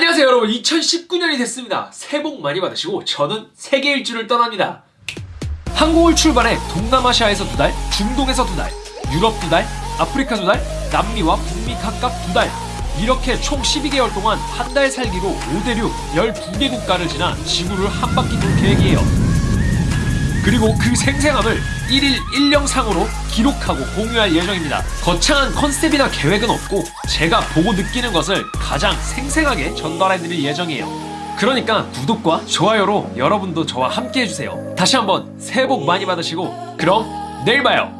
안녕하세요 여러분. 2019년이 됐습니다. 새해 복 많이 받으시고 저는 세계 일주를 떠납니다. 한국을 출발해 동남아시아에서 두 달, 중동에서 두 달, 유럽 두 달, 아프리카 두 달, 남미와 북미 각각 두 달. 이렇게 총 12개월 동안 한 달 살기로 5대륙 12개 국가를 지나 지구를 한 바퀴 돌 계획이에요 그리고 그 생생함을 1일 1영상으로 기록하고 공유할 예정입니다. 거창한 컨셉이나 계획은 없고 제가 보고 느끼는 것을 가장 생생하게 전달해드릴 예정이에요. 그러니까 구독과 좋아요로 여러분도 저와 함께 해주세요. 다시 한번 새해 복 많이 받으시고 그럼 내일 봐요.